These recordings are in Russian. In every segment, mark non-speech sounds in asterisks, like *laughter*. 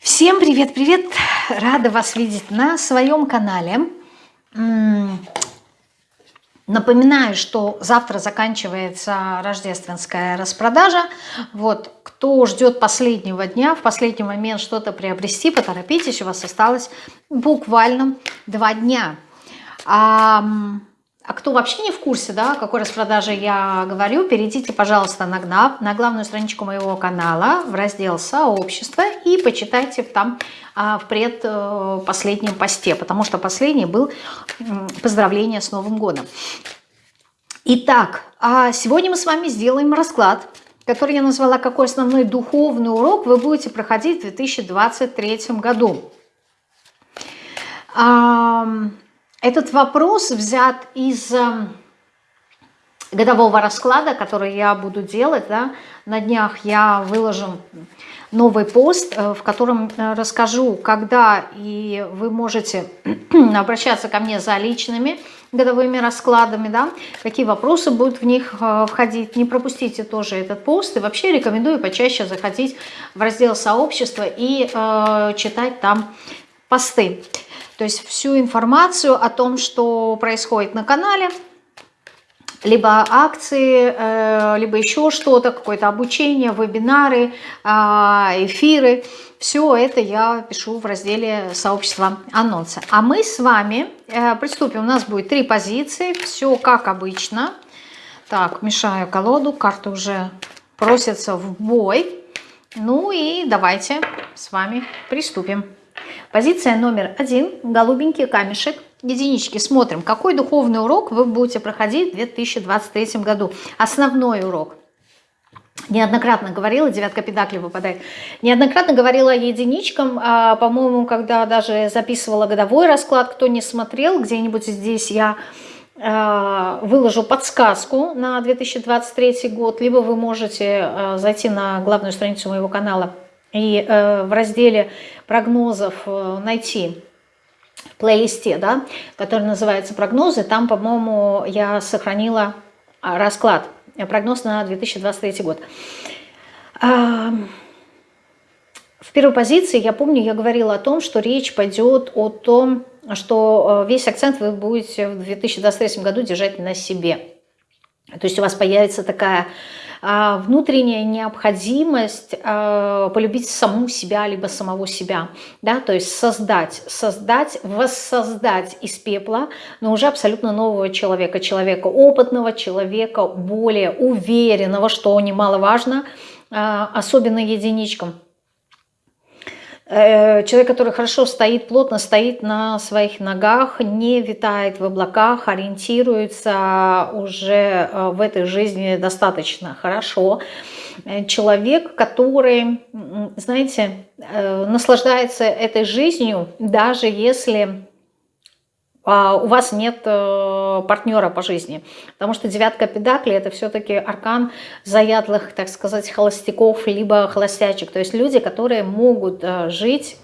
Всем привет-привет! Рада вас видеть на своем канале. Напоминаю, что завтра заканчивается рождественская распродажа. Вот, кто ждет последнего дня, в последний момент что-то приобрести, поторопитесь, у вас осталось буквально два дня. А, кто вообще не в курсе, да, о какой распродаже я говорю, перейдите, пожалуйста, на ГНАП, на главную страничку моего канала, в раздел «Сообщество» и почитайте там а, в предпоследнем посте, потому что последний был поздравление с Новым годом. Итак, а сегодня мы с вами сделаем расклад, который я назвала «Какой основной духовный урок вы будете проходить в 2023 году?». Этот вопрос взят из эм, годового расклада, который я буду делать. Да? На днях я выложу новый пост, э, в котором э, расскажу, когда и вы можете *clears throat* обращаться ко мне за личными годовыми раскладами, да, какие вопросы будут в них э, входить. Не пропустите тоже этот пост. И вообще рекомендую почаще заходить в раздел сообщества и э, читать там посты. То есть всю информацию о том, что происходит на канале, либо акции, э, либо еще что-то, какое-то обучение, вебинары, а, эфиры. Все это я пишу в разделе сообщества анонса. А мы с вами э, приступим. У нас будет три позиции, все как обычно. Так, мешаю колоду, карты уже просятся в бой. Ну и давайте с вами приступим. Позиция номер один, голубенький камешек, единички. Смотрим, какой духовный урок вы будете проходить в 2023 году. Основной урок. Неоднократно говорила, девятка педакли выпадает, неоднократно говорила единичкам, а, по-моему, когда даже записывала годовой расклад, кто не смотрел, где-нибудь здесь я а, выложу подсказку на 2023 год, либо вы можете а, зайти на главную страницу моего канала и э, в разделе прогнозов э, найти в плейлисте, да, который называется «Прогнозы», там, по-моему, я сохранила а, расклад, э, прогноз на 2023 год. В первой позиции, я помню, я говорила о том, что речь пойдет о том, что весь акцент вы будете в 2023 году держать на себе. То есть у вас появится такая внутренняя необходимость а, полюбить саму себя, либо самого себя, да, то есть создать, создать, воссоздать из пепла, но уже абсолютно нового человека, человека опытного, человека более уверенного, что немаловажно, а, особенно единичкам. Э, человек, который хорошо стоит, плотно стоит на своих ногах, не витает в облаках, ориентируется уже э, в этой жизни достаточно хорошо. Э, человек, который, знаете, наслаждается этой жизнью, даже если а у вас нет э, партнера по жизни. Потому что девятка педакли это все-таки аркан заядлых, так сказать, холостяков, либо холостячек. То есть люди, которые могут э, жить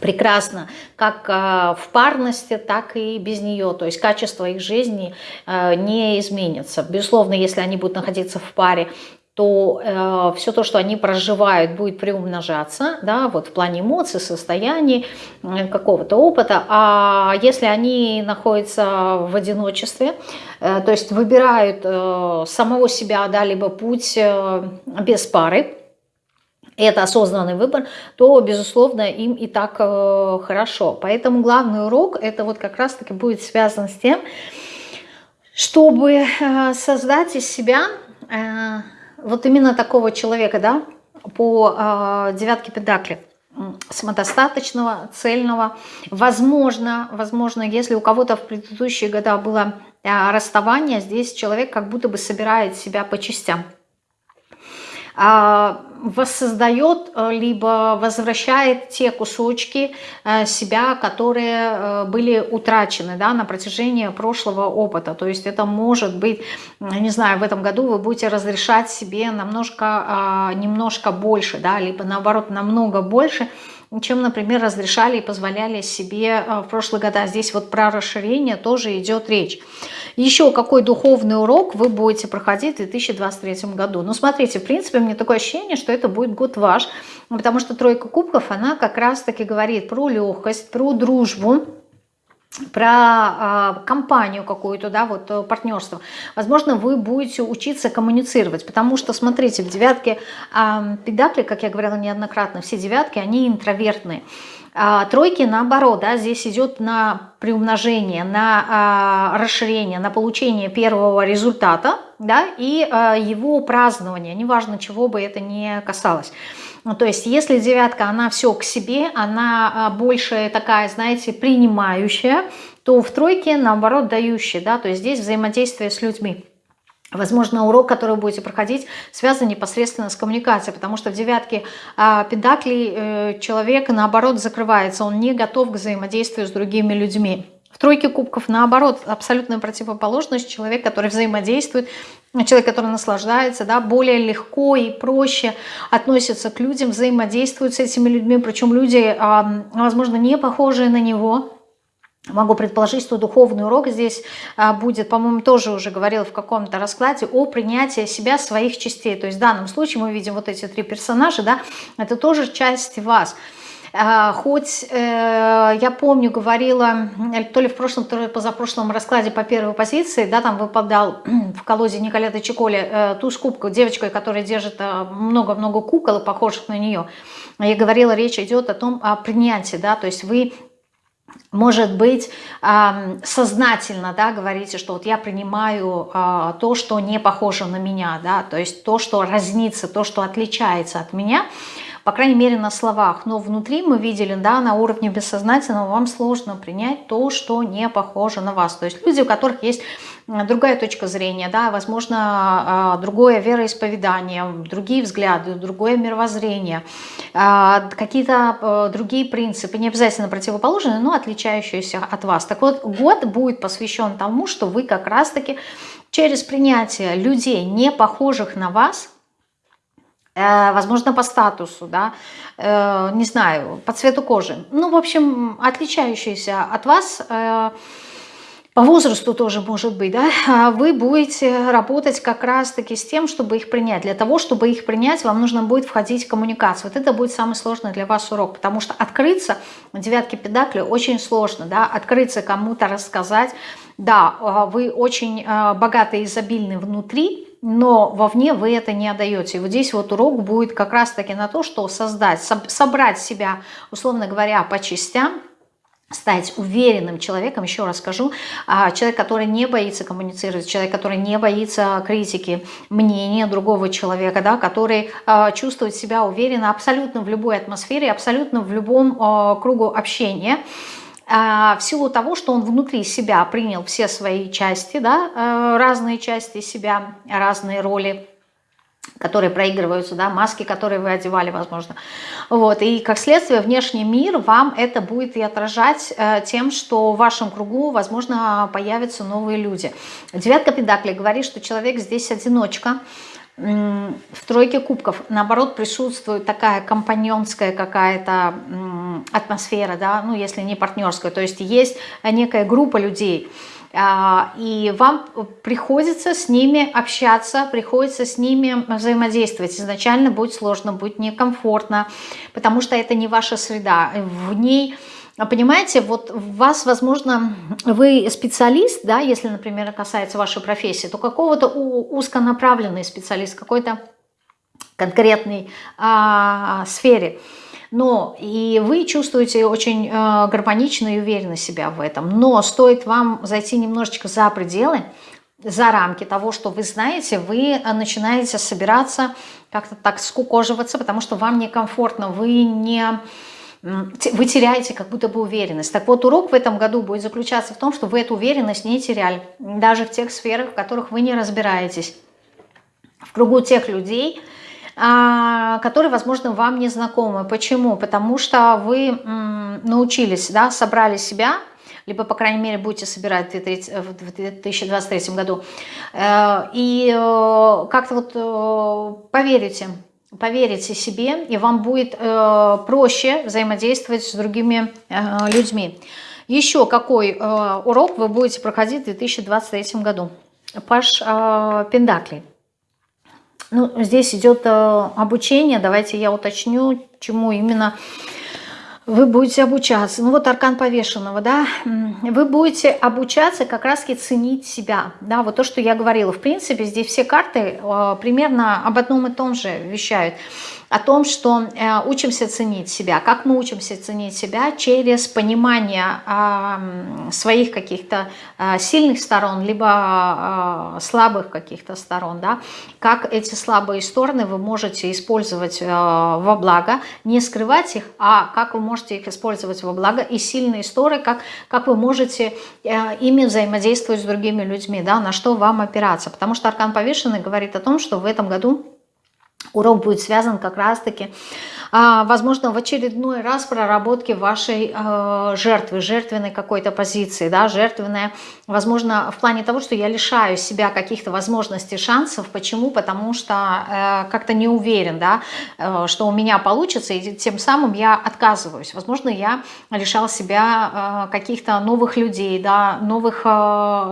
прекрасно, как э, в парности, так и без нее. То есть качество их жизни не изменится. Безусловно, если они будут находиться в паре, то э, все то, что они проживают, будет приумножаться, да, вот в плане эмоций, состояний, э, какого-то опыта. А если они находятся в одиночестве, э, то есть выбирают э, самого себя, да, либо путь э, без пары, это осознанный выбор, то, безусловно, им и так э, хорошо. Поэтому главный урок, это вот как раз-таки будет связан с тем, чтобы э, создать из себя... Э, вот именно такого человека, да, по э, девятке педакли, самодостаточного, цельного. Возможно, возможно, если у кого-то в предыдущие года было э, расставание, здесь человек как будто бы собирает себя по частям. А, воссоздает, э, либо возвращает те кусочки э, себя, которые э, были утрачены да, на протяжении прошлого опыта. То есть это может быть, не знаю, в этом году вы будете разрешать себе немножко, немножко больше, да, либо наоборот намного больше, чем, например, разрешали и позволяли себе в прошлые года. Здесь вот про расширение тоже идет речь. Еще какой духовный урок вы будете проходить в 2023 году? Ну, смотрите, в принципе, мне такое ощущение, что это будет год ваш, потому что тройка кубков, она как раз-таки говорит про легкость, про дружбу, про э, компанию какую-то, да, вот э, партнерство. Возможно, вы будете учиться коммуницировать, потому что, смотрите, в девятке э, педакли, как я говорила неоднократно, все девятки, они интровертные. А, тройки наоборот, да, здесь идет на приумножение, на а, расширение, на получение первого результата да, и а, его празднование, неважно, чего бы это ни касалось. Ну, то есть если девятка, она все к себе, она а, больше такая, знаете, принимающая, то в тройке, наоборот, дающая, да, то есть здесь взаимодействие с людьми. Возможно, урок, который вы будете проходить, связан непосредственно с коммуникацией, потому что в девятке э, педаклей э, человек, наоборот, закрывается, он не готов к взаимодействию с другими людьми. В тройке кубков, наоборот, абсолютная противоположность, человек, который взаимодействует, человек, который наслаждается, да, более легко и проще относится к людям, взаимодействует с этими людьми, причем люди, э, возможно, не похожие на него, Могу предположить, что духовный урок здесь а, будет, по-моему, тоже уже говорила в каком-то раскладе, о принятии себя своих частей. То есть в данном случае мы видим вот эти три персонажа, да, это тоже часть вас. А, хоть э, я помню, говорила, то ли в прошлом, то ли позапрошлом раскладе по первой позиции, да, там выпадал *clears throat* в колоде Николета Чиколи э, туз кубка девочкой, которая держит э, много-много кукол, похожих на нее. Я говорила, речь идет о том, о принятии, да, то есть вы может быть, сознательно да, говорите, что вот я принимаю а, то, что не похоже на меня, да, то есть то, что разнится, то, что отличается от меня, по крайней мере на словах, но внутри мы видели, да, на уровне бессознательного вам сложно принять то, что не похоже на вас. То есть люди, у которых есть другая точка зрения, да, возможно, а, другое вероисповедание, другие взгляды, другое мировоззрение, а, какие-то а, другие принципы, не обязательно противоположные, но отличающиеся от вас. Так вот, год будет посвящен тому, что вы как раз-таки через принятие людей, не похожих на вас, э, возможно, по статусу, да, э, не знаю, по цвету кожи, ну, в общем, отличающиеся от вас, э, по возрасту тоже может быть, да, а вы будете работать как раз-таки с тем, чтобы их принять. Для того, чтобы их принять, вам нужно будет входить в коммуникацию. Вот это будет самый сложный для вас урок, потому что открыться, девятки педакли, очень сложно, да, открыться кому-то, рассказать. Да, а, вы очень а, богаты и изобильны внутри, но вовне вы это не отдаете. И вот здесь вот урок будет как раз-таки на то, что создать, собрать себя, условно говоря, по частям, стать уверенным человеком, еще раз скажу, а, человек, который не боится коммуницировать, человек, который не боится критики, мнения другого человека, да, который а, чувствует себя уверенно абсолютно в любой атмосфере, абсолютно в любом а, кругу общения, в силу того, что он внутри себя принял все свои части, да, разные части себя, разные роли, которые проигрываются, да, маски, которые вы одевали, возможно. Вот, и как следствие внешний мир вам это будет и отражать э, тем, что в вашем кругу, возможно, появятся новые люди. Девятка Педакли говорит, что человек здесь одиночка, в тройке кубков, наоборот, присутствует такая компаньонская какая-то атмосфера, да, ну, если не партнерская, то есть есть некая группа людей, и вам приходится с ними общаться, приходится с ними взаимодействовать. Изначально будет сложно, будет некомфортно, потому что это не ваша среда. В ней, понимаете, вот вас, возможно, вы специалист, да, если, например, касается вашей профессии, то какого-то узконаправленный специалист, какой-то конкретной а, сфере – но и вы чувствуете очень э, гармонично и уверенно себя в этом. Но стоит вам зайти немножечко за пределы, за рамки того, что вы знаете, вы начинаете собираться, как-то так скукоживаться, потому что вам некомфортно, вы не вы теряете как будто бы уверенность. Так вот, урок в этом году будет заключаться в том, что вы эту уверенность не теряли, даже в тех сферах, в которых вы не разбираетесь. В кругу тех людей, которые, возможно, вам не знакомы. Почему? Потому что вы научились, да, собрали себя, либо, по крайней мере, будете собирать в 2023 году, э, и э, как-то вот э, поверите поверите себе, и вам будет проще взаимодействовать с другими людьми. Еще какой урок вы будете проходить в 2023 году? Паш Пендакли. Ну, здесь идет э, обучение, давайте я уточню, чему именно вы будете обучаться. Ну вот аркан повешенного, да, вы будете обучаться как раз-таки ценить себя, да, вот то, что я говорила. В принципе, здесь все карты э, примерно об одном и том же вещают о том, что э, учимся ценить себя. Как мы учимся ценить себя? Через понимание э, своих каких-то э, сильных сторон, либо э, слабых каких-то сторон. Да? Как эти слабые стороны вы можете использовать э, во благо, не скрывать их, а как вы можете их использовать во благо. И сильные стороны, как, как вы можете э, ими взаимодействовать с другими людьми, да? на что вам опираться. Потому что Аркан Повешенный говорит о том, что в этом году урок будет связан как раз-таки а, возможно, в очередной раз проработки вашей э, жертвы, жертвенной какой-то позиции, да, жертвенная, возможно, в плане того, что я лишаю себя каких-то возможностей, шансов. Почему? Потому что э, как-то не уверен, да, э, что у меня получится, и тем самым я отказываюсь. Возможно, я лишал себя каких-то новых людей, да, новых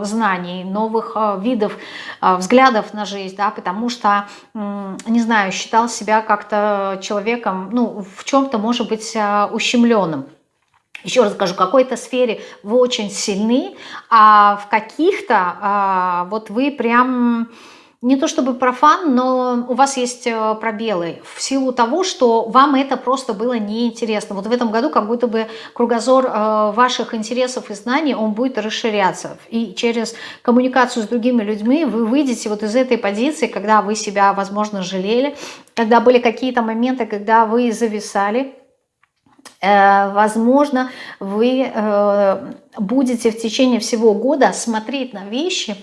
знаний, новых видов, взглядов на жизнь, да, потому что, не знаю, считал себя как-то человеком, ну, в чем-то может быть а, ущемленным. Еще раз скажу, в какой-то сфере вы очень сильны, а в каких-то а, вот вы прям не то чтобы профан, но у вас есть э, пробелы в силу того, что вам это просто было неинтересно. Вот в этом году как будто бы кругозор э, ваших интересов и знаний, он будет расширяться. И через коммуникацию с другими людьми вы выйдете вот из этой позиции, когда вы себя, возможно, жалели, когда были какие-то моменты, когда вы зависали, возможно, вы э, будете в течение всего года смотреть на вещи,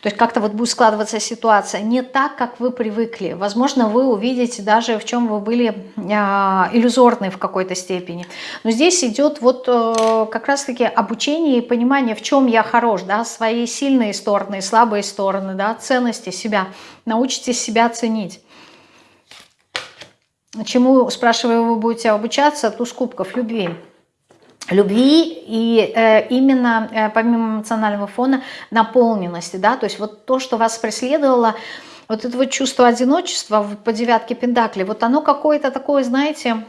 то есть как-то вот будет складываться ситуация не так, как вы привыкли. Возможно, вы увидите даже, в чем вы были э, иллюзорны в какой-то степени. Но здесь идет вот как раз-таки обучение и понимание, в чем я хорош, да, свои сильные стороны, слабые стороны, да, ценности себя. Научитесь себя ценить. Чему, спрашиваю, вы будете обучаться? Туз кубков, любви. Любви и э, именно э, помимо эмоционального фона наполненности, да, то есть вот то, что вас преследовало, вот это вот чувство одиночества по девятке Пендакли, вот оно какое-то такое, знаете,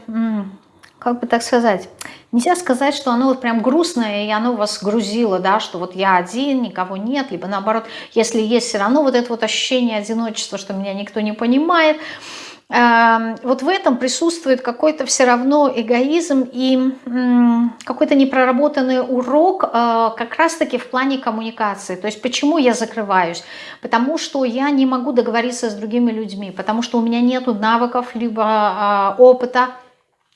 как бы так сказать, нельзя сказать, что оно вот прям грустное, и оно вас грузило, да, что вот я один, никого нет, либо наоборот, если есть все равно вот это вот ощущение одиночества, что меня никто не понимает, вот в этом присутствует какой-то все равно эгоизм и какой-то непроработанный урок э, как раз-таки в плане коммуникации. То есть почему я закрываюсь? Потому что я не могу договориться с другими людьми, потому что у меня нет навыков либо а, опыта,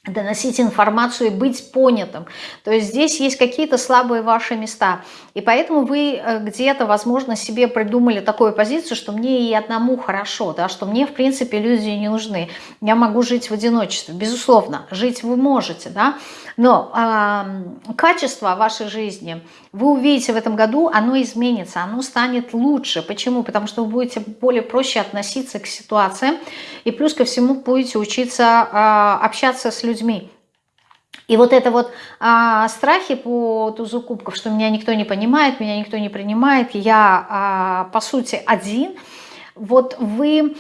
доносить информацию и быть понятым. То есть здесь есть какие-то слабые ваши места. И поэтому вы э, где-то, возможно, себе придумали такую позицию, что мне и одному хорошо, да, что мне, в принципе, люди не нужны. Я могу жить в одиночестве. Безусловно, жить вы можете, да, но э, качество вашей жизни, вы увидите в этом году, оно изменится, оно станет лучше. Почему? Потому что вы будете более проще относиться к ситуациям, и плюс ко всему будете учиться э, общаться с людьми. И вот это вот а, страхи по тузу кубков, что меня никто не понимает, меня никто не принимает, я а, по сути один, вот вы,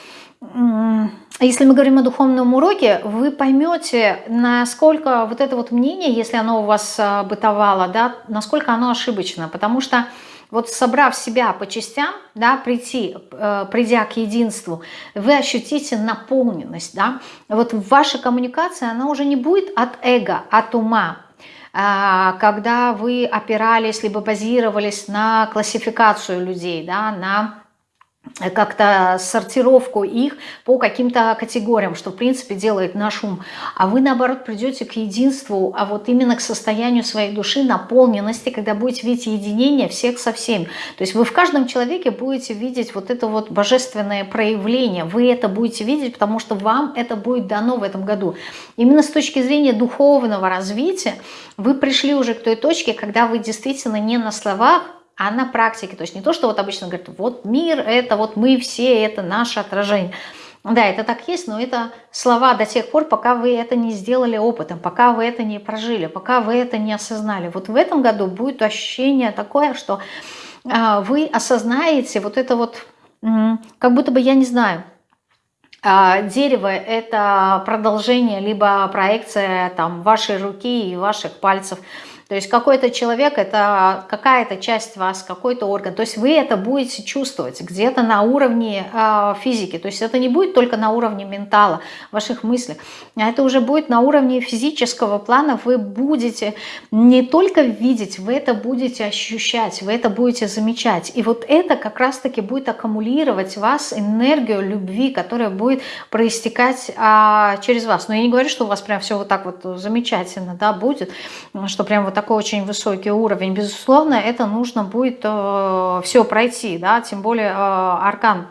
если мы говорим о духовном уроке, вы поймете, насколько вот это вот мнение, если оно у вас а, бытовало, да, насколько оно ошибочно, потому что вот собрав себя по частям, да, прийти, э, придя к единству, вы ощутите наполненность. Да? Вот ваша коммуникация, она уже не будет от эго, от ума, а, когда вы опирались, либо базировались на классификацию людей, да, на как-то сортировку их по каким-то категориям, что в принципе делает наш ум. А вы наоборот придете к единству, а вот именно к состоянию своей души, наполненности, когда будете видеть единение всех со всеми. То есть вы в каждом человеке будете видеть вот это вот божественное проявление. Вы это будете видеть, потому что вам это будет дано в этом году. Именно с точки зрения духовного развития вы пришли уже к той точке, когда вы действительно не на словах, а на практике. То есть не то, что вот обычно говорят, вот мир, это вот мы все, это наше отражение. Да, это так есть, но это слова до тех пор, пока вы это не сделали опытом, пока вы это не прожили, пока вы это не осознали. Вот в этом году будет ощущение такое, что э, вы осознаете вот это вот, как будто бы, я не знаю, э, дерево – это продолжение, либо проекция там, вашей руки и ваших пальцев – то есть какой-то человек – это какая-то часть вас, какой-то орган. То есть вы это будете чувствовать где-то на уровне э, физики. То есть это не будет только на уровне ментала, ваших мыслей, а это уже будет на уровне физического плана. Вы будете не только видеть, вы это будете ощущать, вы это будете замечать. И вот это как раз-таки будет аккумулировать вас энергию любви, которая будет проистекать а, через вас. Но я не говорю, что у вас прям все вот так вот замечательно да, будет, что прям вот так такой очень высокий уровень, безусловно, это нужно будет э, все пройти, да, тем более э, аркан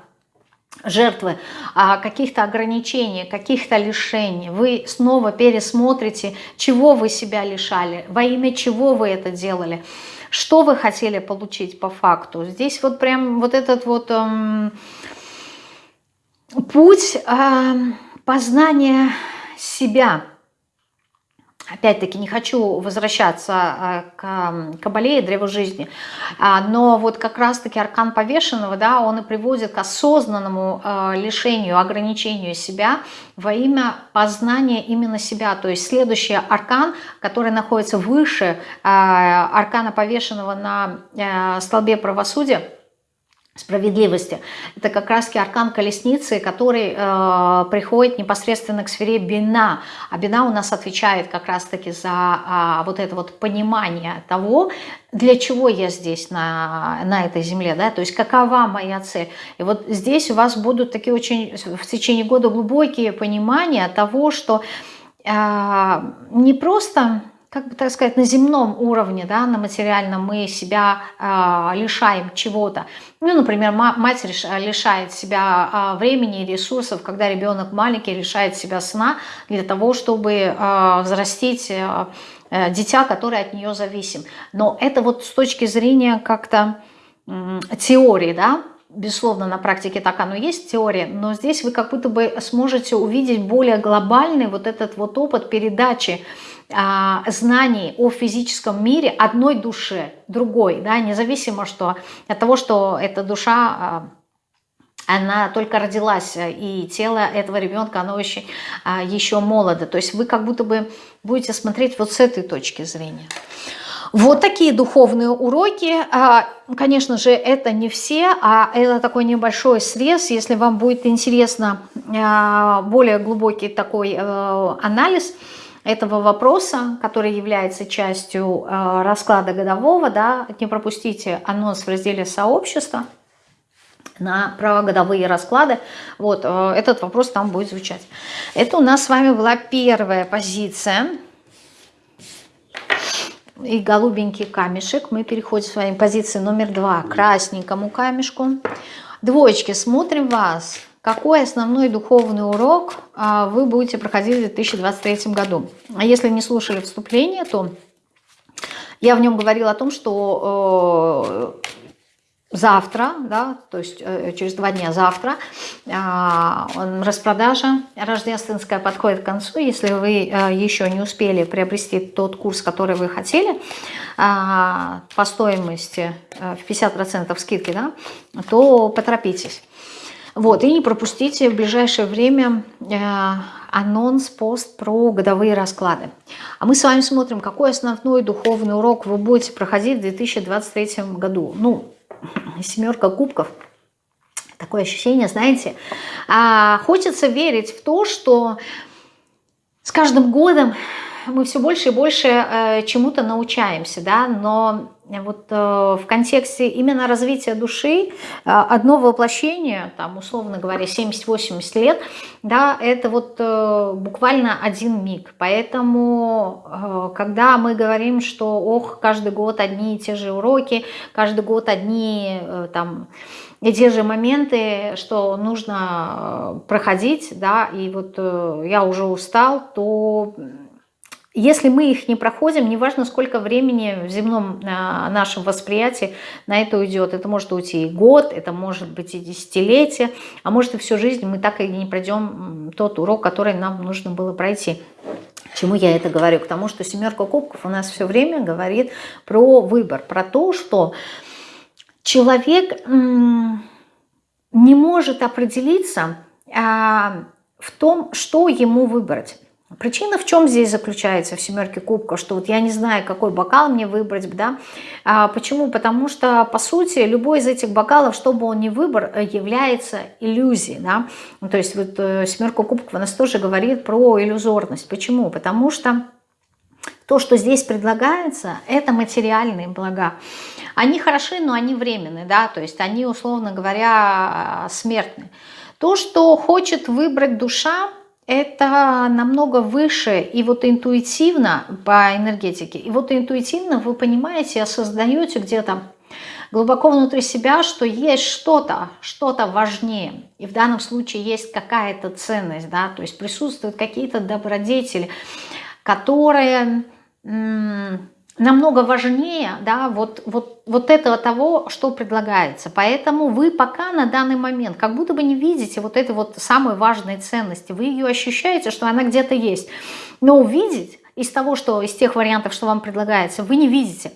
жертвы, а, каких-то ограничений, каких-то лишений. Вы снова пересмотрите, чего вы себя лишали, во имя чего вы это делали, что вы хотели получить по факту. Здесь вот прям вот этот вот эм, путь э, познания себя – Опять-таки не хочу возвращаться а, к Кабале и Древу жизни, а, но вот как раз-таки аркан повешенного, да, он и приводит к осознанному а, лишению, ограничению себя во имя познания именно себя. То есть следующий аркан, который находится выше аркана повешенного на столбе правосудия, справедливости. Это как раз аркан колесницы, который э, приходит непосредственно к сфере Бина. А Бина у нас отвечает как раз-таки за э, вот это вот понимание того, для чего я здесь на, на этой земле, да, то есть какова моя цель. И вот здесь у вас будут такие очень в течение года глубокие понимания того, что э, не просто как бы так сказать, на земном уровне, да, на материальном мы себя э, лишаем чего-то. Ну, например, мать лишает себя э, времени и ресурсов, когда ребенок маленький лишает себя сна для того, чтобы э, взрастить э, дитя, которое от нее зависим. Но это вот с точки зрения как-то э, теории, да, безусловно, на практике так оно есть, теория, но здесь вы как будто бы сможете увидеть более глобальный вот этот вот опыт передачи а, знаний о физическом мире одной душе, другой, да, независимо что, от того, что эта душа, а, она только родилась, и тело этого ребенка, оно еще, а, еще молодо. То есть вы как будто бы будете смотреть вот с этой точки зрения. Вот такие духовные уроки. Конечно же, это не все, а это такой небольшой срез. Если вам будет интересно более глубокий такой э, анализ – этого вопроса, который является частью э, расклада годового, да, не пропустите анонс в разделе сообщества на правогодовые расклады. Вот, э, этот вопрос там будет звучать. Это у нас с вами была первая позиция. И голубенький камешек. Мы переходим с вами к позиции номер два, красненькому камешку. Двоечки, смотрим вас. Какой основной духовный урок а, вы будете проходить в 2023 году? А если не слушали вступление, то я в нем говорила о том, что э, завтра, да, то есть э, через два дня завтра, а, распродажа рождественская подходит к концу. Если вы э, еще не успели приобрести тот курс, который вы хотели, а, по стоимости в 50% скидки, да, то поторопитесь. Вот, и не пропустите в ближайшее время э, анонс, пост про годовые расклады. А мы с вами смотрим, какой основной духовный урок вы будете проходить в 2023 году. Ну, *clears throat* семерка кубков. Такое ощущение, знаете, а, хочется верить в то, что с каждым годом мы все больше и больше э, чему-то научаемся, да, но вот э, в контексте именно развития души э, одно воплощение, там, условно говоря, 70-80 лет, да, это вот э, буквально один миг. Поэтому, когда мы говорим, что, ох, каждый год одни и те же уроки, каждый год одни, там, и те же моменты, что нужно проходить, да, и вот я уже устал, то если мы их не проходим, неважно, сколько времени в земном а, нашем восприятии на это уйдет. Это может уйти и год, это может быть и десятилетие, а может и всю жизнь мы так и не пройдем тот урок, который нам нужно было пройти. Чему я это говорю? К тому, что семерка кубков у нас все время говорит про выбор, про то, что человек не может определиться а, в том, что ему выбрать. Причина в чем здесь заключается в семерке кубков, что вот я не знаю, какой бокал мне выбрать, да? А, почему? Потому что, по сути, любой из этих бокалов, что бы он ни выбрал, является иллюзией, да? Ну, то есть вот э, семерка кубков нас тоже говорит про иллюзорность. Почему? Потому что то, что здесь предлагается, это материальные блага. Они хороши, но они временные, да, то есть они, условно говоря, смертны. То, что хочет выбрать душа, это намного выше и вот интуитивно по энергетике. И вот интуитивно вы понимаете, осознаете где-то глубоко внутри себя, что есть что-то, что-то важнее. И в данном случае есть какая-то ценность, да, то есть присутствуют какие-то добродетели, которые намного важнее да, вот, вот, вот этого того, что предлагается. Поэтому вы пока на данный момент как будто бы не видите вот этой вот самой важной ценности. Вы ее ощущаете, что она где-то есть. Но увидеть из того, что из тех вариантов, что вам предлагается, вы не видите.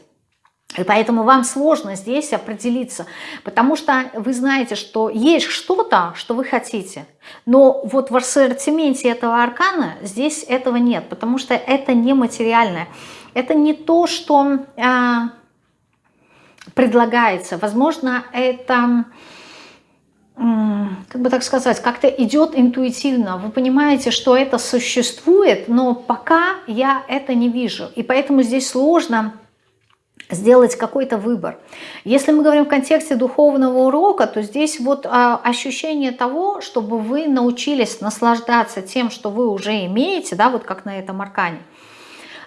И поэтому вам сложно здесь определиться, потому что вы знаете, что есть что-то, что вы хотите. Но вот в ассортименте этого аркана здесь этого нет, потому что это нематериальное. Это не то, что э, предлагается. Возможно, это, как бы так сказать, как-то идет интуитивно. Вы понимаете, что это существует, но пока я это не вижу. И поэтому здесь сложно сделать какой-то выбор. Если мы говорим в контексте духовного урока, то здесь вот а, ощущение того, чтобы вы научились наслаждаться тем, что вы уже имеете, да, вот как на этом аркане –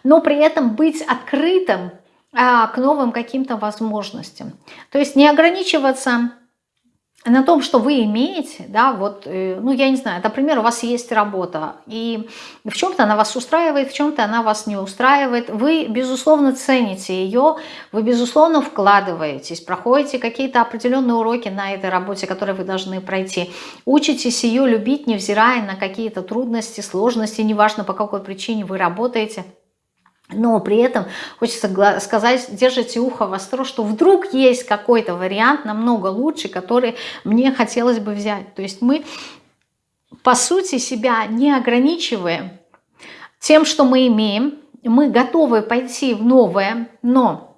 но при этом быть открытым а, к новым каким-то возможностям. То есть не ограничиваться на том, что вы имеете, да, вот, э, ну, я не знаю, например, у вас есть работа, и в чем-то она вас устраивает, в чем-то она вас не устраивает, вы, безусловно, цените ее, вы, безусловно, вкладываетесь, проходите какие-то определенные уроки на этой работе, которые вы должны пройти, учитесь ее любить, невзирая на какие-то трудности, сложности, неважно, по какой причине вы работаете – но при этом хочется сказать, держите ухо востро, что вдруг есть какой-то вариант намного лучше, который мне хотелось бы взять. То есть мы, по сути, себя не ограничиваем тем, что мы имеем. Мы готовы пойти в новое, но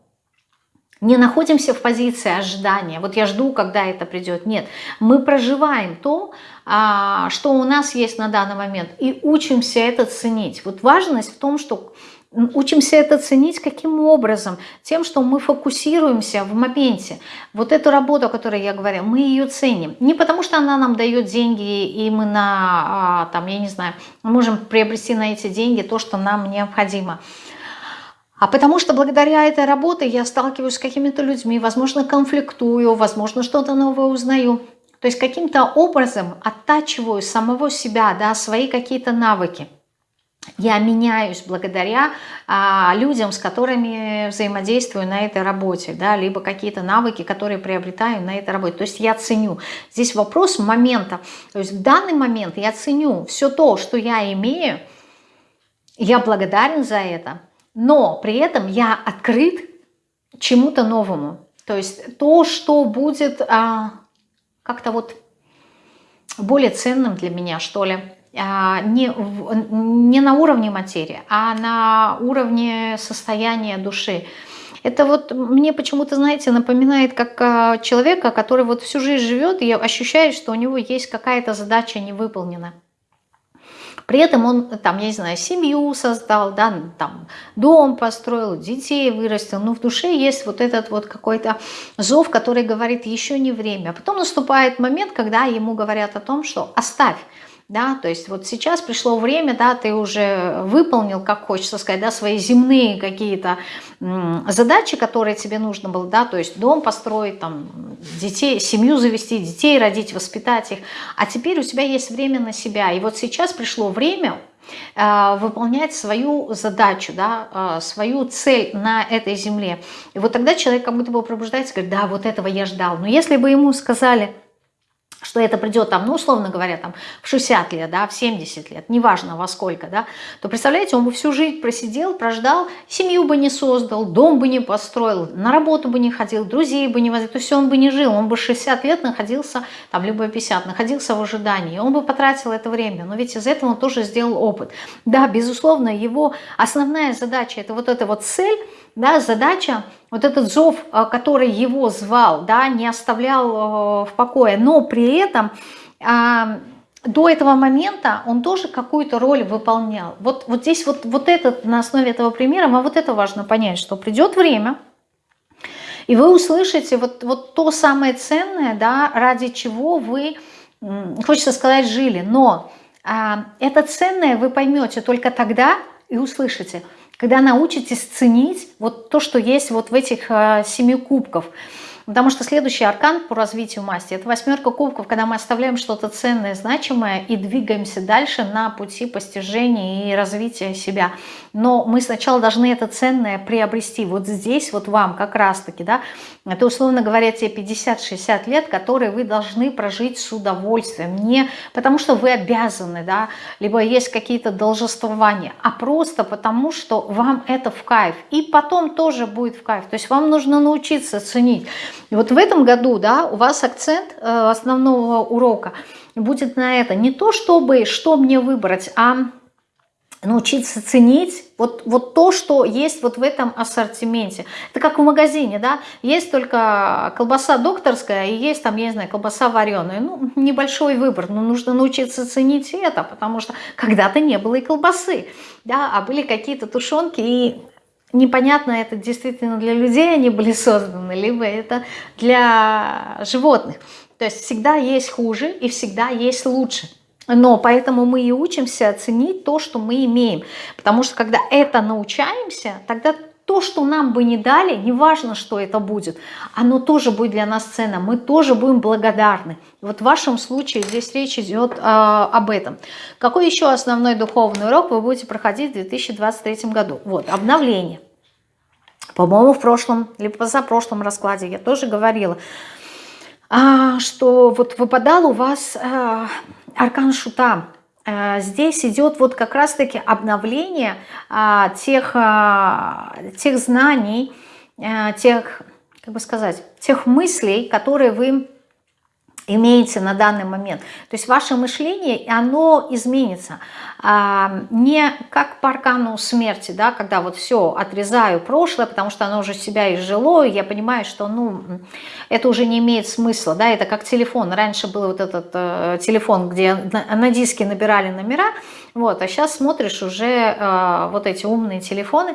не находимся в позиции ожидания. Вот я жду, когда это придет. Нет, мы проживаем то, а, что у нас есть на данный момент, и учимся это ценить. Вот важность в том, что Учимся это ценить каким образом? Тем, что мы фокусируемся в моменте. Вот эту работу, о которой я говорю, мы ее ценим. Не потому, что она нам дает деньги, и мы на, а, там, я не знаю, можем приобрести на эти деньги то, что нам необходимо. А потому что благодаря этой работе я сталкиваюсь с какими-то людьми, возможно, конфликтую, возможно, что-то новое узнаю. То есть каким-то образом оттачиваю самого себя, да, свои какие-то навыки я меняюсь благодаря а, людям, с которыми взаимодействую на этой работе, да, либо какие-то навыки, которые приобретаю на этой работе. То есть я ценю. Здесь вопрос момента. То есть в данный момент я ценю все то, что я имею, я благодарен за это, но при этом я открыт чему-то новому. То есть то, что будет а, как-то вот более ценным для меня, что ли, не, не на уровне материи, а на уровне состояния души. Это вот мне почему-то, знаете, напоминает как а, человека, который вот всю жизнь живет и ощущает, что у него есть какая-то задача не выполнена. При этом он, там, я не знаю, семью создал, да, там, дом построил, детей вырастил, но в душе есть вот этот вот какой-то зов, который говорит, еще не время. А потом наступает момент, когда ему говорят о том, что оставь, да, то есть вот сейчас пришло время, да, ты уже выполнил, как хочется сказать, да, свои земные какие-то задачи, которые тебе нужно было, да, то есть дом построить, там, детей, семью завести, детей родить, воспитать их, а теперь у тебя есть время на себя, и вот сейчас пришло время э, выполнять свою задачу, да, э, свою цель на этой земле. И вот тогда человек как будто бы пробуждается говорит, да, вот этого я ждал. Но если бы ему сказали, что это придет там, ну, условно говоря, там в 60 лет, да, в 70 лет, неважно во сколько, да, то, представляете, он бы всю жизнь просидел, прождал, семью бы не создал, дом бы не построил, на работу бы не ходил, друзей бы не возил, то есть он бы не жил, он бы 60 лет находился, там, либо 50, находился в ожидании, он бы потратил это время, но ведь из этого он тоже сделал опыт. Да, безусловно, его основная задача, это вот эта вот цель, да, задача, вот этот зов, э, который его звал, да, не оставлял э, в покое, но при этом а, до этого момента он тоже какую-то роль выполнял. Вот, вот здесь вот, вот этот, на основе этого примера, вам вот это важно понять, что придет время, и вы услышите вот, вот то самое ценное, да, ради чего вы, хочется сказать, жили. Но а, это ценное вы поймете только тогда и услышите – когда научитесь ценить вот то, что есть вот в этих э, семи кубков – Потому что следующий аркан по развитию масти – это восьмерка кубков, когда мы оставляем что-то ценное, значимое и двигаемся дальше на пути постижения и развития себя. Но мы сначала должны это ценное приобрести. Вот здесь вот вам как раз-таки, да, это условно говоря те 50-60 лет, которые вы должны прожить с удовольствием. Не потому что вы обязаны, да, либо есть какие-то должествования, а просто потому что вам это в кайф. И потом тоже будет в кайф. То есть вам нужно научиться ценить. И вот в этом году да, у вас акцент э, основного урока будет на это. Не то, чтобы что мне выбрать, а научиться ценить вот, вот то, что есть вот в этом ассортименте. Это как в магазине, да, есть только колбаса докторская и есть там, я не знаю, колбаса вареная. Ну, небольшой выбор, но нужно научиться ценить это, потому что когда-то не было и колбасы, да, а были какие-то тушенки, и непонятно, это действительно для людей они были *laughs* созданы, либо это для животных. То есть всегда есть хуже и всегда есть лучше. Но поэтому мы и учимся ценить то, что мы имеем. Потому что когда это научаемся, тогда то, что нам бы не дали, неважно, что это будет, оно тоже будет для нас ценно, мы тоже будем благодарны. Вот в вашем случае здесь речь идет э, об этом. Какой еще основной духовный урок вы будете проходить в 2023 году? Вот, обновление. По-моему, в прошлом, либо позапрошлом раскладе я тоже говорила, а, что вот выпадал у вас а, аркан шута, Э, здесь идет вот как раз-таки обновление а, тех, а, тех знаний, а, тех, как бы сказать, тех мыслей, которые вы имеете на данный момент. То есть ваше мышление, оно изменится. А, не как по аркану смерти, да, когда вот все, отрезаю прошлое, потому что оно уже себя изжило, и я понимаю, что ну, это уже не имеет смысла. Да, это как телефон. Раньше был вот этот э, телефон, где на, на диске набирали номера, вот, а сейчас смотришь уже э, вот эти умные телефоны,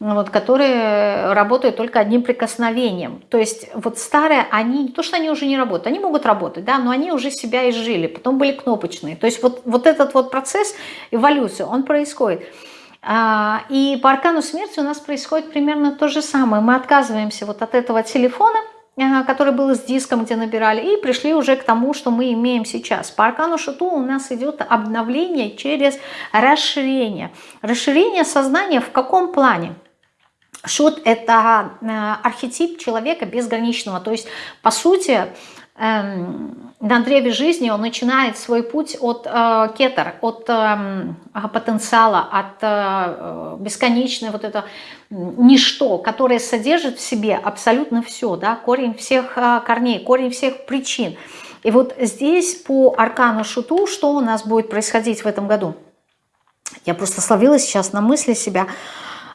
вот, которые работают только одним прикосновением. То есть вот старые, они, то что они уже не работают, они могут работать, да, но они уже себя изжили, потом были кнопочные. То есть вот, вот этот вот процесс эволюции, он происходит. А, и по аркану смерти у нас происходит примерно то же самое. Мы отказываемся вот от этого телефона, который был с диском, где набирали, и пришли уже к тому, что мы имеем сейчас. По аркану Шату у нас идет обновление через расширение. Расширение сознания в каком плане? Шут – это э, архетип человека безграничного, то есть, по сути, на древе жизни он начинает свой путь от э, кетер, от э, потенциала, от э, бесконечной вот это ничто, которое содержит в себе абсолютно все, да, корень всех э, корней, корень всех причин. И вот здесь по аркану Шуту, что у нас будет происходить в этом году? Я просто словила сейчас на мысли себя –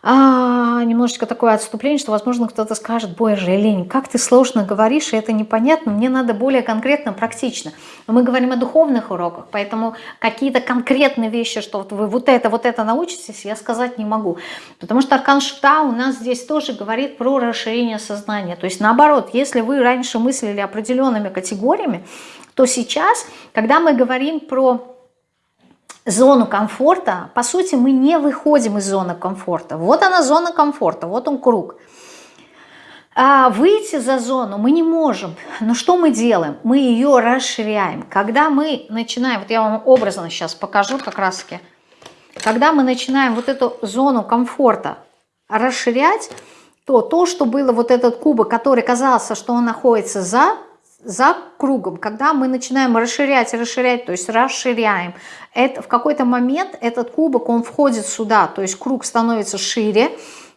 а, немножечко такое отступление, что, возможно, кто-то скажет, боже, Лень, как ты сложно говоришь, и это непонятно, мне надо более конкретно, практично. Но мы говорим о духовных уроках, поэтому какие-то конкретные вещи, что вот вы вот это, вот это научитесь, я сказать не могу. Потому что Аркан Шута у нас здесь тоже говорит про расширение сознания. То есть наоборот, если вы раньше мыслили определенными категориями, то сейчас, когда мы говорим про зону комфорта, по сути, мы не выходим из зоны комфорта. Вот она зона комфорта, вот он круг. А выйти за зону мы не можем. Но что мы делаем? Мы ее расширяем. Когда мы начинаем, вот я вам образно сейчас покажу как раз таки, когда мы начинаем вот эту зону комфорта расширять, то то, что было вот этот кубок, который казался, что он находится за, за кругом, когда мы начинаем расширять, расширять, то есть расширяем, это, в какой-то момент этот кубок, он входит сюда, то есть круг становится шире,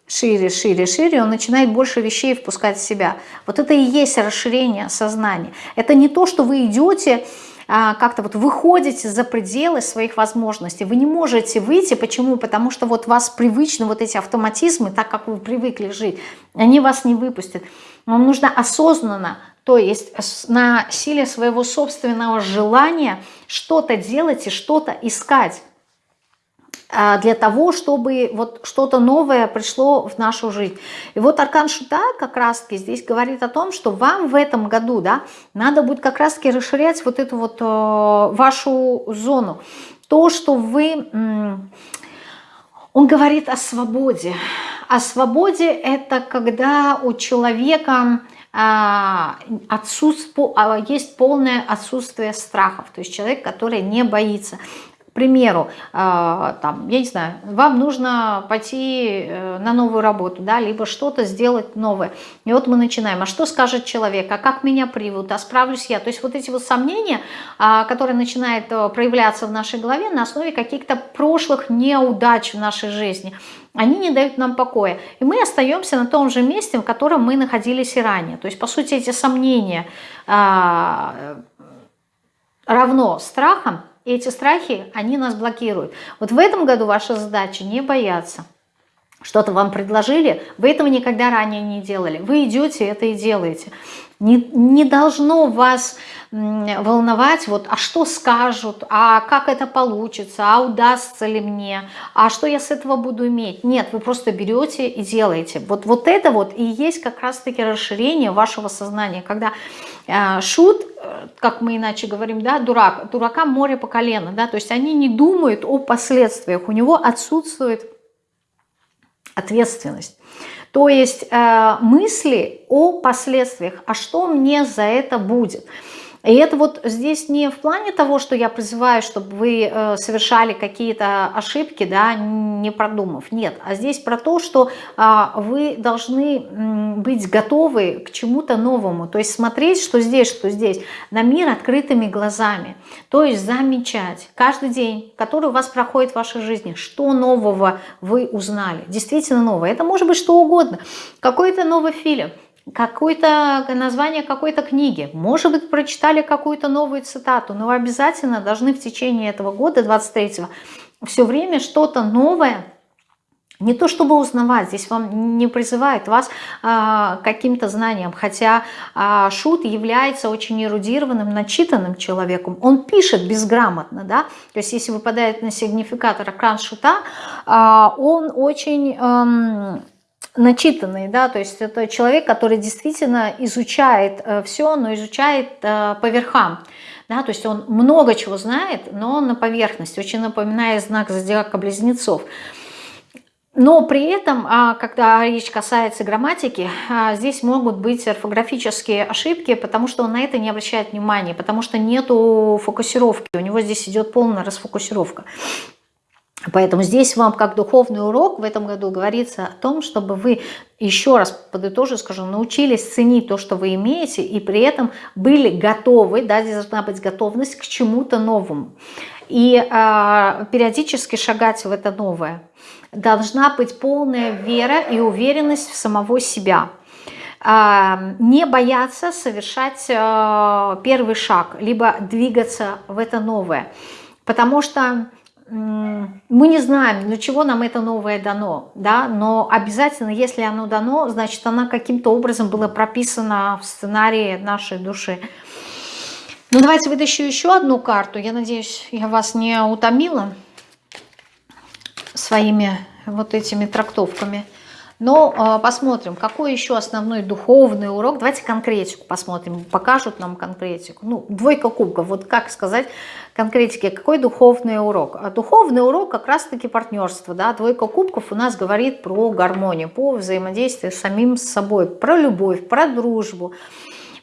шире, шире, шире, он начинает больше вещей впускать в себя. Вот это и есть расширение сознания. Это не то, что вы идете а, как-то вот выходите за пределы своих возможностей. Вы не можете выйти. Почему? Потому что вот вас привычны вот эти автоматизмы, так как вы привыкли жить, они вас не выпустят. Вам нужно осознанно, то есть на силе своего собственного желания что-то делать и что-то искать. А, для того, чтобы вот что-то новое пришло в нашу жизнь. И вот Аркан Шута как раз-таки здесь говорит о том, что вам в этом году да, надо будет как раз-таки расширять вот эту вот э, вашу зону. То, что вы... Он говорит о свободе. О свободе это когда у человека а, отсутству, а, есть полное отсутствие страхов. То есть человек, который не боится. Примеру, э, там, я не знаю, вам нужно пойти э, на новую работу, да, либо что-то сделать новое. И вот мы начинаем, а что скажет человек, а как меня приведут, а справлюсь я. То есть вот эти вот сомнения, а, которые начинают э, проявляться в нашей голове на основе каких-то прошлых неудач в нашей жизни, они не дают нам покоя. И мы остаемся на том же месте, в котором мы находились и ранее. То есть, по сути, эти сомнения а, равно страхам, эти страхи, они нас блокируют. Вот в этом году ваша задача не бояться. Что-то вам предложили, вы этого никогда ранее не делали. Вы идете это и делаете. Не, не должно вас волновать, вот, а что скажут, а как это получится, а удастся ли мне, а что я с этого буду иметь. Нет, вы просто берете и делаете. Вот, вот это вот и есть как раз-таки расширение вашего сознания, когда э, шут, э, как мы иначе говорим, да, дурак, дурака море по колено, да, то есть они не думают о последствиях, у него отсутствует ответственность. То есть э, мысли о последствиях, а что мне за это будет – и это вот здесь не в плане того, что я призываю, чтобы вы э, совершали какие-то ошибки, да, не продумав. Нет, а здесь про то, что а, вы должны быть готовы к чему-то новому. То есть смотреть, что здесь, что здесь, на мир открытыми глазами. То есть замечать каждый день, который у вас проходит в вашей жизни, что нового вы узнали. Действительно новое. Это может быть что угодно. Какой-то новый фильм какое-то название какой-то книги, может быть, прочитали какую-то новую цитату, но вы обязательно должны в течение этого года, 23-го, все время что-то новое, не то чтобы узнавать, здесь вам не призывает вас а, каким-то знаниям, хотя а, Шут является очень эрудированным, начитанным человеком. Он пишет безграмотно, да, то есть если выпадает на сигнификатор экран Шута, а, он очень... А, начитанный, да, то есть это человек, который действительно изучает э, все, но изучает э, по верхам, да, то есть он много чего знает, но на поверхности, очень напоминает знак зодиака близнецов. Но при этом, а, когда речь касается грамматики, а, здесь могут быть орфографические ошибки, потому что он на это не обращает внимания, потому что нету фокусировки, у него здесь идет полная расфокусировка. Поэтому здесь вам как духовный урок в этом году говорится о том, чтобы вы, еще раз подытожу, скажу, научились ценить то, что вы имеете, и при этом были готовы, да, здесь должна быть готовность к чему-то новому. И э, периодически шагать в это новое. Должна быть полная вера и уверенность в самого себя. Э, не бояться совершать э, первый шаг, либо двигаться в это новое. Потому что мы не знаем, для чего нам это новое дано, да, но обязательно, если оно дано, значит, оно каким-то образом было прописано в сценарии нашей души. Ну, давайте вытащу еще одну карту. Я надеюсь, я вас не утомила своими вот этими трактовками. Но э, посмотрим, какой еще основной духовный урок. Давайте конкретику посмотрим, покажут нам конкретику. Ну, двойка кубков, вот как сказать конкретики, какой духовный урок? А духовный урок как раз-таки партнерство. Да? Двойка кубков у нас говорит про гармонию, по взаимодействию с самим собой, про любовь, про дружбу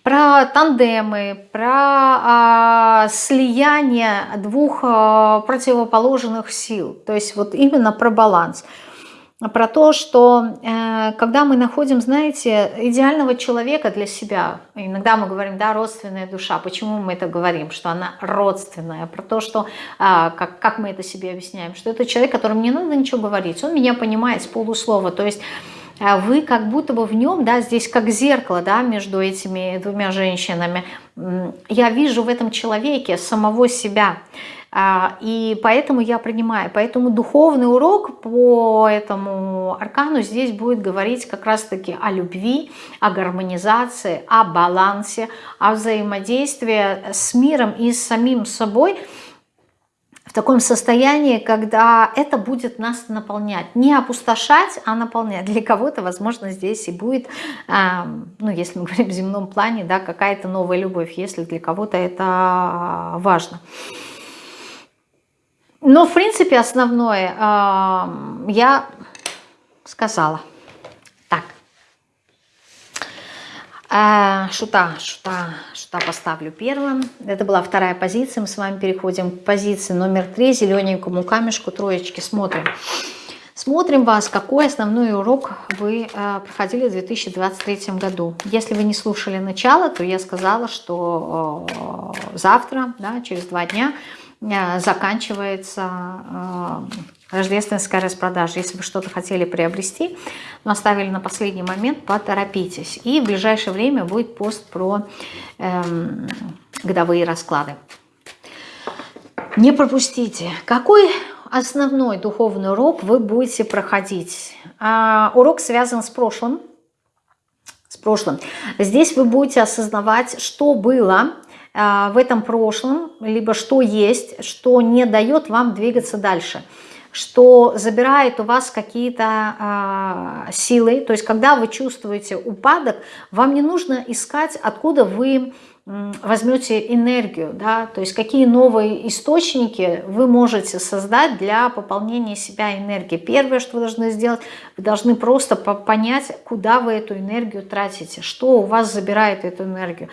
про тандемы, про а, слияние двух а, противоположных сил. То есть вот именно про баланс про то, что э, когда мы находим, знаете, идеального человека для себя, иногда мы говорим, да, родственная душа, почему мы это говорим, что она родственная, про то, что, э, как, как мы это себе объясняем, что это человек, которому не надо ничего говорить, он меня понимает с полуслова, то есть э, вы как будто бы в нем, да, здесь как зеркало, да, между этими двумя женщинами, я вижу в этом человеке самого себя, а, и поэтому я принимаю. Поэтому духовный урок по этому аркану здесь будет говорить как раз-таки о любви, о гармонизации, о балансе, о взаимодействии с миром и с самим собой в таком состоянии, когда это будет нас наполнять. Не опустошать, а наполнять. Для кого-то, возможно, здесь и будет, ну, если мы говорим в земном плане, да, какая-то новая любовь, если для кого-то это важно. Но, в принципе, основное э, я сказала. Так. Э, шута, шута, шута поставлю первым. Это была вторая позиция. Мы с вами переходим к позиции номер три. Зелененькому камешку, троечки. Смотрим. Смотрим вас, какой основной урок вы э, проходили в 2023 году. Если вы не слушали начало, то я сказала, что э, завтра, да, через два дня, заканчивается э, рождественская распродажа. Если вы что-то хотели приобрести, но оставили на последний момент, поторопитесь. И в ближайшее время будет пост про эм, годовые расклады. Не пропустите. Какой основной духовный урок вы будете проходить? А, урок связан с прошлым. С прошлым. Здесь вы будете осознавать, что было в этом прошлом, либо что есть, что не дает вам двигаться дальше, что забирает у вас какие-то э, силы. То есть, когда вы чувствуете упадок, вам не нужно искать, откуда вы возьмете энергию, да, то есть какие новые источники вы можете создать для пополнения себя энергии. Первое, что вы должны сделать, вы должны просто понять, куда вы эту энергию тратите, что у вас забирает эту энергию.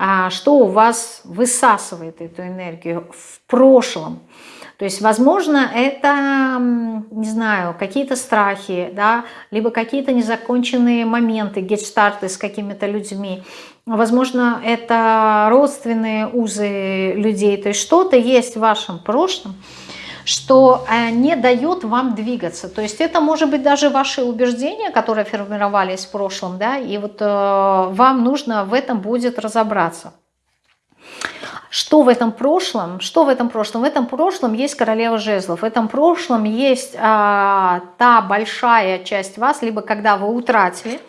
А, что у вас высасывает эту энергию в прошлом. То есть, возможно, это, не знаю, какие-то страхи, да, либо какие-то незаконченные моменты, гетштарты с какими-то людьми. Возможно, это родственные узы людей. То есть, что-то есть в вашем прошлом, что э, не дает вам двигаться. То есть это может быть даже ваши убеждения, которые формировались в прошлом, да, и вот э, вам нужно в этом будет разобраться. Что в этом прошлом? Что в этом прошлом? В этом прошлом есть королева жезлов. В этом прошлом есть а, та большая часть вас, либо когда вы утратили,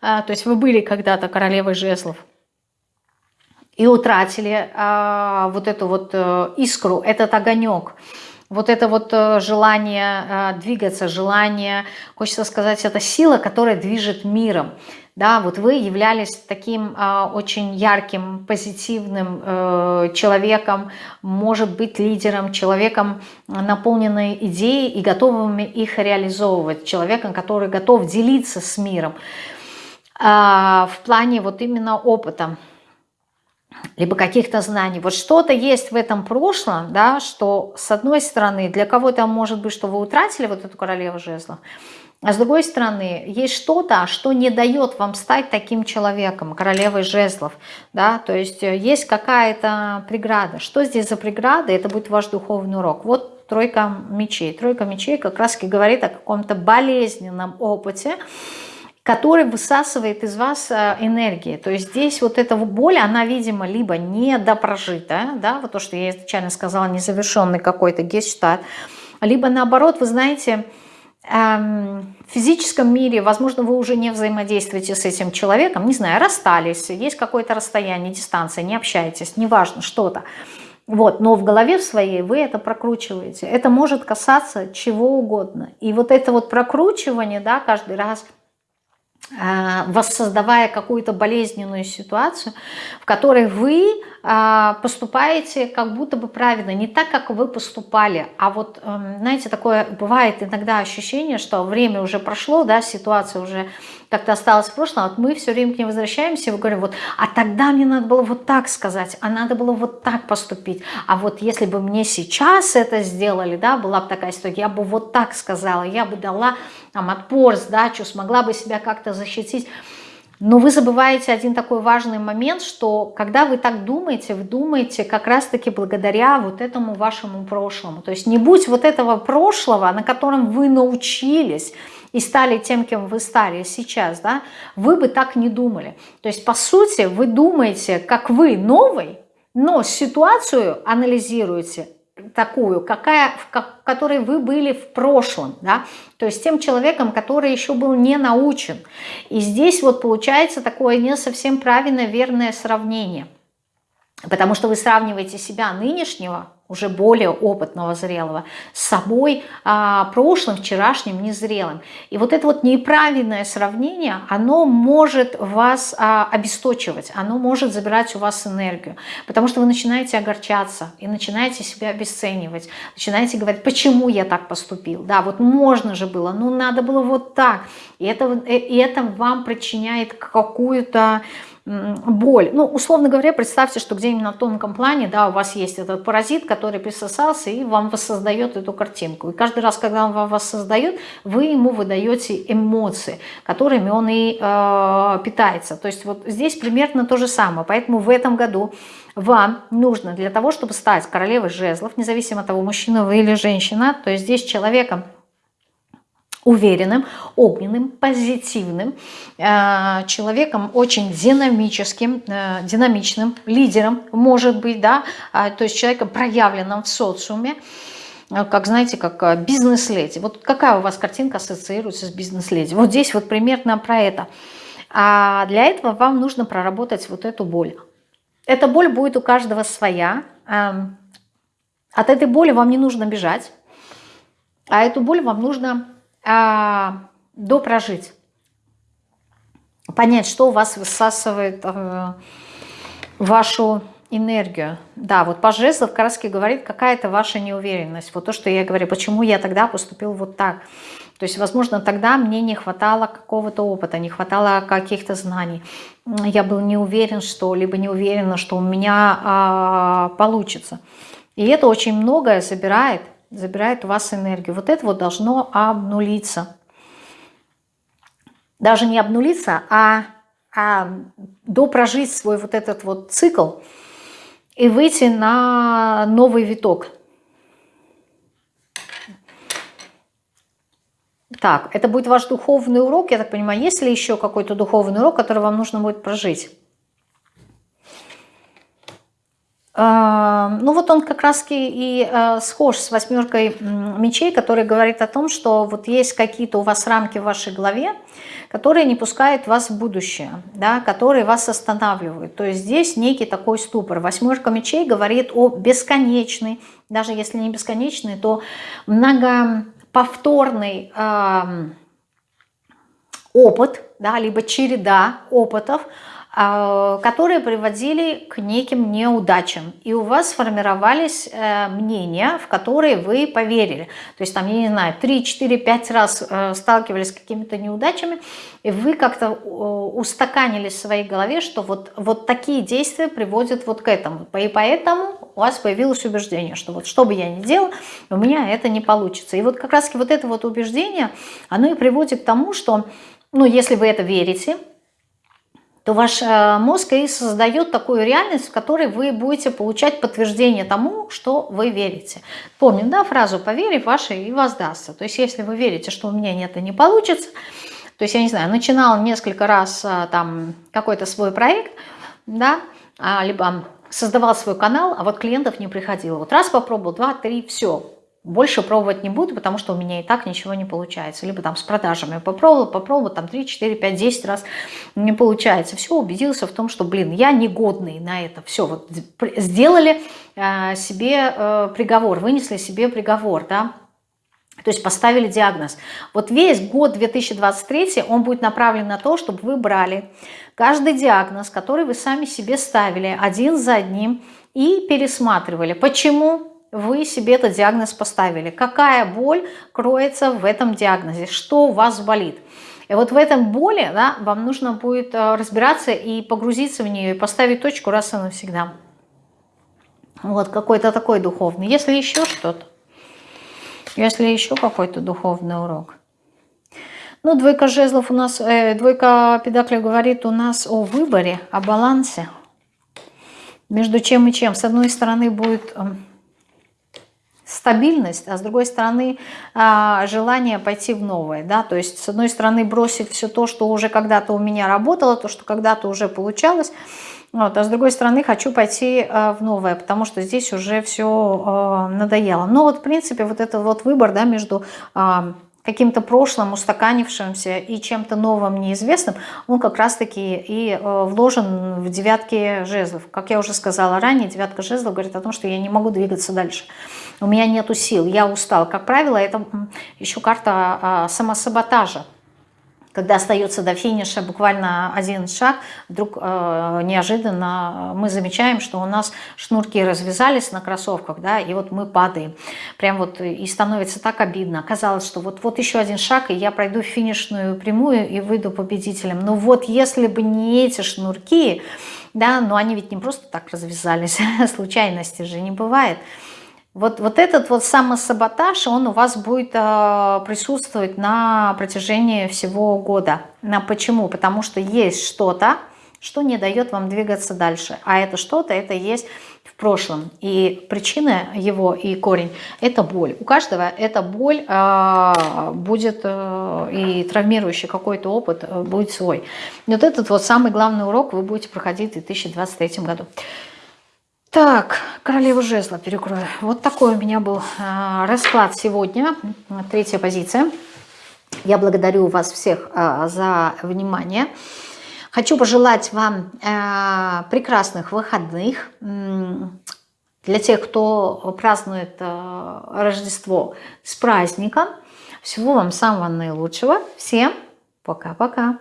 а, то есть вы были когда-то королевой жезлов, и утратили а, вот эту вот а, искру, этот огонек – вот это вот э, желание э, двигаться, желание, хочется сказать, это сила, которая движет миром. Да, вот вы являлись таким э, очень ярким, позитивным э, человеком, может быть лидером, человеком, наполненной идеей и готовыми их реализовывать, человеком, который готов делиться с миром э, в плане вот именно опыта либо каких-то знаний. Вот что-то есть в этом прошлом, да, что с одной стороны для кого-то может быть, что вы утратили вот эту королеву жезлов, а с другой стороны, есть что-то, что не дает вам стать таким человеком, королевой жезлов. Да? То есть э, есть какая-то преграда. Что здесь за преграда? Это будет ваш духовный урок. Вот тройка мечей. Тройка мечей как раз говорит о каком-то болезненном опыте, который высасывает из вас э, энергии. То есть здесь вот эта боль, она, видимо, либо недопрожитая, да, вот то, что я изначально сказала, незавершенный какой-то гештальт, либо наоборот, вы знаете, эм, в физическом мире, возможно, вы уже не взаимодействуете с этим человеком, не знаю, расстались, есть какое-то расстояние, дистанция, не общаетесь, неважно, что-то. Вот, но в голове своей вы это прокручиваете. Это может касаться чего угодно. И вот это вот прокручивание, да, каждый раз – воссоздавая какую-то болезненную ситуацию, в которой вы поступаете как будто бы правильно, не так, как вы поступали, а вот, эм, знаете, такое бывает иногда ощущение, что время уже прошло, да, ситуация уже как-то осталась в прошлом, а вот мы все время к ней возвращаемся и говорим, вот, а тогда мне надо было вот так сказать, а надо было вот так поступить, а вот если бы мне сейчас это сделали, да, была бы такая ситуация, я бы вот так сказала, я бы дала там отпор, сдачу, смогла бы себя как-то защитить. Но вы забываете один такой важный момент, что когда вы так думаете, вы думаете как раз-таки благодаря вот этому вашему прошлому. То есть не будь вот этого прошлого, на котором вы научились и стали тем, кем вы стали сейчас, да, вы бы так не думали. То есть по сути вы думаете, как вы новый, но ситуацию анализируете такую, какая, в которой вы были в прошлом, да, то есть тем человеком, который еще был не научен. И здесь вот получается такое не совсем правильное, верное сравнение, потому что вы сравниваете себя нынешнего уже более опытного, зрелого, с собой а, прошлым, вчерашним, незрелым. И вот это вот неправильное сравнение, оно может вас а, обесточивать, оно может забирать у вас энергию, потому что вы начинаете огорчаться и начинаете себя обесценивать, начинаете говорить, почему я так поступил, да, вот можно же было, ну надо было вот так, и это, и это вам причиняет какую-то боль. Ну, условно говоря, представьте, что где-нибудь на тонком плане, да, у вас есть этот паразит, который присосался и вам воссоздает эту картинку. И каждый раз, когда он вам воссоздает, вы ему выдаете эмоции, которыми он и э, питается. То есть вот здесь примерно то же самое. Поэтому в этом году вам нужно для того, чтобы стать королевой жезлов, независимо от того, мужчина вы или женщина, то есть здесь человеком, уверенным, огненным, позитивным, э, человеком очень динамическим, э, динамичным, лидером, может быть, да, а, то есть человеком проявленным в социуме, э, как, знаете, как бизнес-леди. Вот какая у вас картинка ассоциируется с бизнес-леди? Вот здесь вот примерно про это. А для этого вам нужно проработать вот эту боль. Эта боль будет у каждого своя. Эм, от этой боли вам не нужно бежать, а эту боль вам нужно а, допрожить. Понять, что у вас высасывает э, вашу энергию. Да, вот по жезлов Караски говорит, какая-то ваша неуверенность. Вот то, что я говорю, почему я тогда поступил вот так. То есть, возможно, тогда мне не хватало какого-то опыта, не хватало каких-то знаний. Я был не уверен, что, либо не уверена, что у меня а, получится. И это очень многое забирает забирает у вас энергию. Вот это вот должно обнулиться. Даже не обнулиться, а, а допрожить свой вот этот вот цикл и выйти на новый виток. Так, это будет ваш духовный урок, я так понимаю. Есть ли еще какой-то духовный урок, который вам нужно будет прожить? Ну вот он как раз и э, схож с восьмеркой мечей, который говорит о том, что вот есть какие-то у вас рамки в вашей голове, которые не пускают вас в будущее, да, которые вас останавливают. То есть здесь некий такой ступор. Восьмерка мечей говорит о бесконечной, даже если не бесконечной, то многоповторный э, опыт, да, либо череда опытов, которые приводили к неким неудачам. И у вас сформировались э, мнения, в которые вы поверили. То есть там, я не знаю, 3, 4, 5 раз э, сталкивались с какими-то неудачами, и вы как-то устаканились в своей голове, что вот, вот такие действия приводят вот к этому. И поэтому у вас появилось убеждение, что вот что бы я ни делал, у меня это не получится. И вот как раз вот это вот убеждение, оно и приводит к тому, что, ну, если вы это верите, то ваш э, мозг и создает такую реальность, в которой вы будете получать подтверждение тому, что вы верите. Помним, да, фразу «поверив, ваше и воздастся». То есть если вы верите, что у меня и не получится, то есть, я не знаю, начинал несколько раз э, там какой-то свой проект, да, а, либо создавал свой канал, а вот клиентов не приходило. Вот раз попробовал, два, три, все, больше пробовать не буду, потому что у меня и так ничего не получается. Либо там с продажами попробовала, попробовала, там 3, 4, 5, 10 раз не получается. Все, убедился в том, что, блин, я негодный на это. Все, вот сделали э, себе э, приговор, вынесли себе приговор, да. То есть поставили диагноз. Вот весь год 2023, он будет направлен на то, чтобы вы брали каждый диагноз, который вы сами себе ставили один за одним и пересматривали. Почему вы себе этот диагноз поставили? Какая боль кроется в этом диагнозе? Что у вас болит? И вот в этом боли да, вам нужно будет э, разбираться и погрузиться в нее, и поставить точку раз и навсегда. Вот какой-то такой духовный. Если еще что-то, если еще какой-то духовный урок. Ну, двойка жезлов у нас, э, двойка педаклей говорит у нас о выборе, о балансе. Между чем и чем. С одной стороны будет э, стабильность, а с другой стороны э, желание пойти в новое. Да? То есть с одной стороны бросить все то, что уже когда-то у меня работало, то, что когда-то уже получалось, вот, а с другой стороны, хочу пойти э, в новое, потому что здесь уже все э, надоело. Но вот, в принципе, вот этот вот выбор да, между каким-то прошлым, устаканившимся и чем-то новым, неизвестным, он как раз-таки и вложен в девятки жезлов. Как я уже сказала ранее, девятка жезлов говорит о том, что я не могу двигаться дальше. У меня нету сил, я устал. Как правило, это еще карта самосаботажа когда остается до финиша буквально один шаг, вдруг э, неожиданно мы замечаем, что у нас шнурки развязались на кроссовках, да, и вот мы падаем. Прям вот и становится так обидно. Казалось, что вот, вот еще один шаг, и я пройду финишную прямую и выйду победителем. Но вот если бы не эти шнурки, да, но они ведь не просто так развязались, *laughs* случайности же не бывает – вот, вот этот вот самосаботаж, он у вас будет э, присутствовать на протяжении всего года. На почему? Потому что есть что-то, что не дает вам двигаться дальше. А это что-то, это есть в прошлом. И причина его и корень – это боль. У каждого эта боль э, будет, э, и травмирующий какой-то опыт э, будет свой. И вот этот вот самый главный урок вы будете проходить в 2023 году. Так, королеву жезла перекрою. Вот такой у меня был э, расклад сегодня. Третья позиция. Я благодарю вас всех э, за внимание. Хочу пожелать вам э, прекрасных выходных. Для тех, кто празднует Рождество с праздником. Всего вам самого наилучшего. Всем пока-пока.